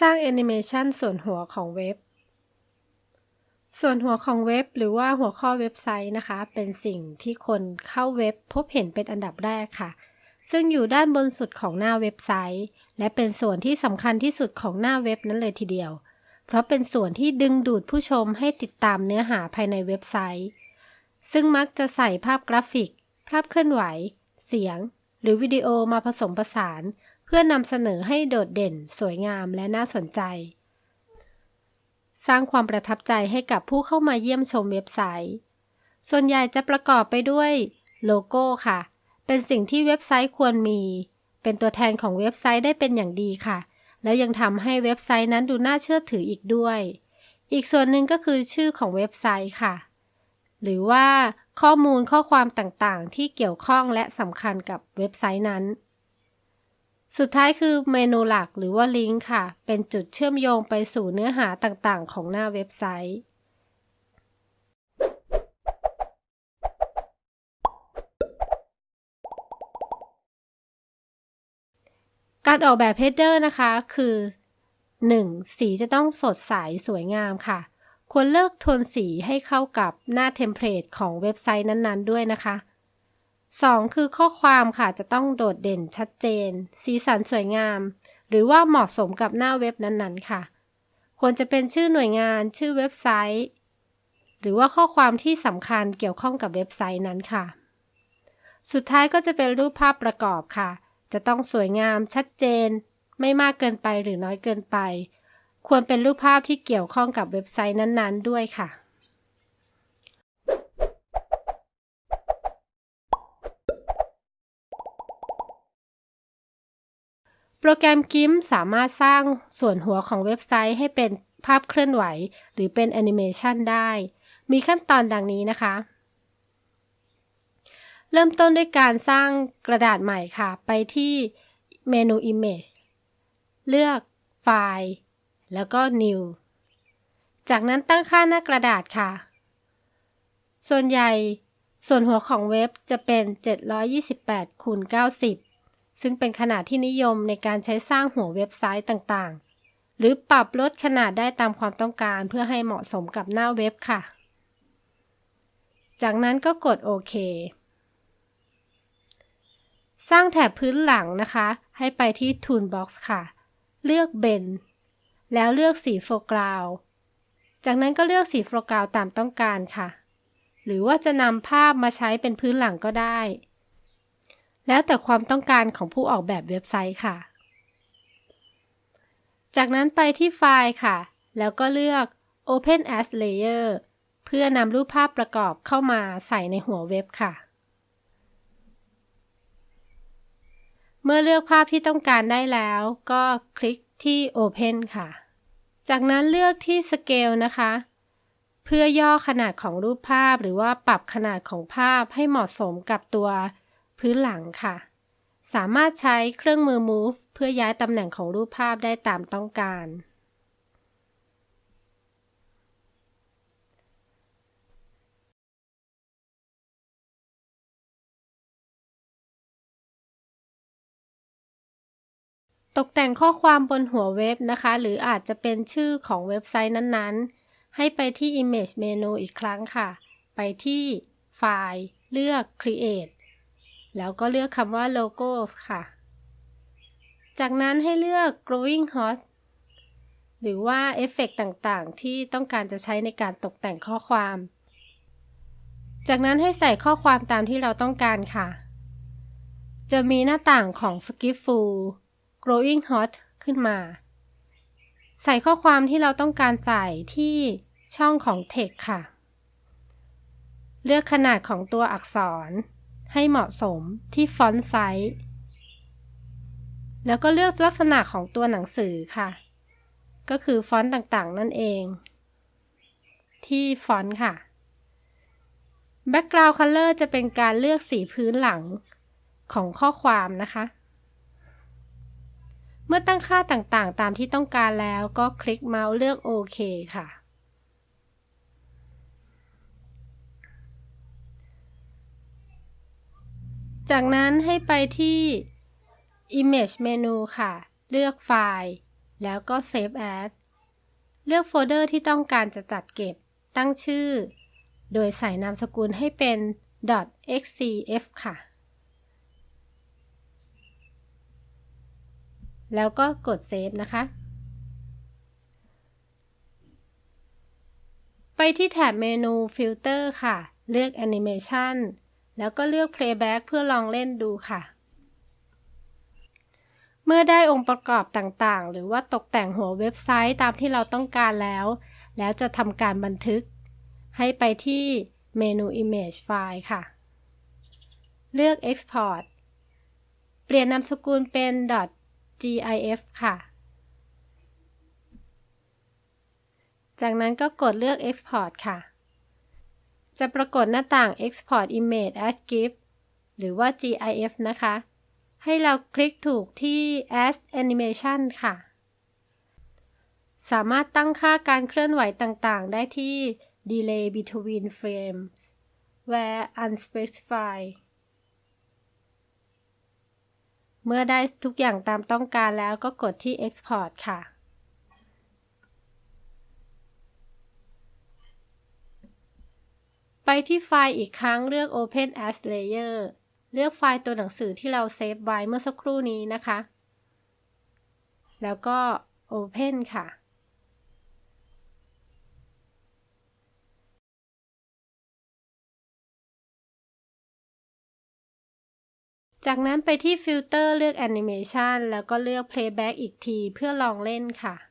สร้างแอนิเมชันส่วนหัวของเว็บ ส่วนหัวของเว็บหรือว่าหัวข้อเว็บไซต์นะคะ เป็นสิ่งที่คนเข้าเว็บพบเห็นเป็นอันดับแรกค่ะ ซึ่งอยู่ด้านบนสุดของหน้าเว็บไซต์ และเป็นส่วนที่สำคัญที่สุดของหน้าเว็บนั้นเลยทีเดียว เพราะเป็นส่วนที่ดึงดูดผู้ชมให้ติดตามเนื้อหาภายในเว็บไซต์ ซึ่งมักจะใส่ภาพกราฟิก ภาพเคลื่อนไหว เสียง หรือวิดีโอมาผสมผสาน พื่อนำเสนอให้โดดเด่น สวยงามและน่าสนใจ สร้างความประทับใจให้กับผู้เข้ามาเยี่ยมชมเว็บไซต์ ส่วนใหญ่จะประกอบไปด้วยโลโก้ค่ะ เป็นสิ่งที่เว็บไซต์ควรมี เป็นตัวแทนของเว็บไซต์ได้เป็นอย่างดีค่ะ แล้วยังทำให้เว็บไซต์นั้นดูน่าเชื่อถืออีกด้วย อีกส่วนหนึ่งก็คือชื่อของเว็บไซต์ค่ะ หรือว่าข้อมูลข้อความต่างๆ ที่เกี่ยวข้องและสำคัญกับเว็บไซต์นั้น สุดท้ายคือเมนูหลักหรือว่าลิงก์ค่ะ เป็นจุดเชื่อมโยงไปสู่เนื้อหาต่างๆ ของหน้าเว็บไซต์ การออกแบบเฮดเดอร์นะคะ คือ 1. สีจะต้องสดใสสวยงามค่ะ ควรเลือกโทนสีให้เข้ากับหน้า template ของเว็บไซต์นั้นๆ ด้วยนะคะ 2. คือข้อความค่ะจะต้องโดดเด่นชัดเจน สีสันสวยงาม หรือว่าเหมาะสมกับหน้าเว็บนั้นๆ ค่ะ ควรจะเป็นชื่อหน่วยงาน ชื่อเว็บไซต์ หรือว่าข้อความที่สำคัญเกี่ยวข้องกับเว็บไซต์นั้นค่ะ สุดท้ายก็จะเป็นรูปภาพประกอบค่ะ จะต้องสวยงามชัดเจน ไม่มากเกินไปหรือน้อยเกินไป ควรเป็นรูปภาพที่เกี่ยวข้องกับเว็บไซต์นั้นๆ ด้วยค่ะ โปรแกรม GIMP สามารถสร้างส่วนหัวของเว็บไซต์ให้เป็นภาพเคลื่อนไหว หรือเป็นแอนิเมชันได้ มีขั้นตอนดังนี้นะคะ เริ่มต้นด้วยการสร้างกระดาษใหม่ค่ะ ไปที่เมนู Image เลือกไฟล์ แล้วก็ New จากนั้นตั้งค่าหน้ากระดาษค่ะ ส่วนใหญ่ส่วนหัวของเว็บจะเป็น 728คูณ90 ซึ่งเป็นขนาดที่นิยมในการใช้สร้างหัวเว็บไซต์ต่างๆ หรือปรับลดขนาดได้ตามความต้องการเพื่อให้เหมาะสมกับหน้าเว็บค่ะ จากนั้นก็กดโอเคสร้างแถบพื้นหลังนะคะ ให้ไปที่ Toolbox ค่ะ เลือกเบนแล้วเลือกสีโฟกราว จากนั้นก็เลือกสีโฟกราวตามต้องการค่ะ หรือว่าจะนำภาพมาใช้เป็นพื้นหลังก็ได้ แล้วแต่ความต้องการของผู้ออกแบบเว็บไซต์ค่ะ จากนั้นไปที่ไฟล์ค่ะ แล้วก็เลือก Open as Layer เพื่อนำรูปภาพประกอบเข้ามาใส่ในหัวเว็บค่ะ เมื่อเลือกภาพที่ต้องการได้แล้ว ก็คลิกที่ Open ค่ะ จากนั้นเลือกที่ Scale นะคะ เพื่อย่อขนาดของรูปภาพหรือว่าปรับขนาดของภาพให้เหมาะสมกับตัว พื้นหลังค่ะ สามารถใช้เครื่องมือ Move เพื่อย้ายตำแหน่งของรูปภาพได้ตามต้องการ ตกแต่งข้อความบนหัวเว็บนะคะ หรืออาจจะเป็นชื่อของเว็บไซต์นั้นๆ ให้ไปที่ Image Menu อีกครั้งค่ะ ไปที่ไฟล์ เลือก Create แล้วก็เลือกคำว่า logos ค่ะ จากนั้นให้เลือก growing hot หรือว่าเอฟเฟกต่างๆ ที่ต้องการจะใช้ในการตกแต่งข้อความ จากนั้นให้ใส่ข้อความตามที่เราต้องการค่ะ จะมีหน้าต่างของ Script-Fu Glowing Hot ขึ้นมา ใส่ข้อความที่เราต้องการใส่ที่ช่องของ text ค่ะ เลือกขนาดของตัวอักษร ให้เหมาะสมที่ font size แล้วก็เลือกลักษณะของตัวหนังสือค่ะ ก็คือฟอนต์ต่างๆ นั่นเอง ที่ฟอนต์ค่ะ Background Color จะเป็นการเลือกสีพื้นหลังของข้อความนะคะ เมื่อตั้งค่าต่างๆ ตามที่ต้องการแล้วก็คลิกเมาส์เลือกโอเคค่ะ จากนั้นให้ไปที่ Image เมนูค่ะ เลือกไฟล์ แล้วก็ Save As เลือกโฟลเดอร์ที่ต้องการจะจัดเก็บ ตั้งชื่อ โดยใส่นามสกุลให้เป็น .xcf ค่ะ แล้วก็กด Save นะคะ ไปที่แถบเมนู Filter ค่ะ เลือก Animation แล้วก็เลือก Playback เพื่อลองเล่นดูค่ะ เมื่อได้องค์ประกอบต่างๆ หรือว่าตกแต่งหัวเว็บไซต์ตามที่เราต้องการแล้ว แล้วจะทำการบันทึก ให้ไปที่เมนู Image File ค่ะ เลือก Export เปลี่ยนนามสกุลเป็น .gif ค่ะ จากนั้นก็กดเลือก Export ค่ะ จะปรากฏหน้าต่าง Export Image as GIF หรือว่า GIF นะคะ ให้เราคลิกถูกที่ As Animation ค่ะ สามารถตั้งค่าการเคลื่อนไหวต่างๆ ได้ที่ Delay between frames where unspecified เมื่อได้ทุกอย่างตามต้องการแล้วก็กดที่ Export ค่ะ ไปที่ไฟล์อีกครั้งเลือก Open as Layer เลือกไฟล์ตัวหนังสือที่เราเซฟไว้เมื่อสักครู่นี้นะคะ แล้วก็ Open ค่ะ จากนั้นไปที่ฟิลเตอร์เลือก Animation แล้วก็เลือก Playback อีกทีเพื่อลองเล่นค่ะ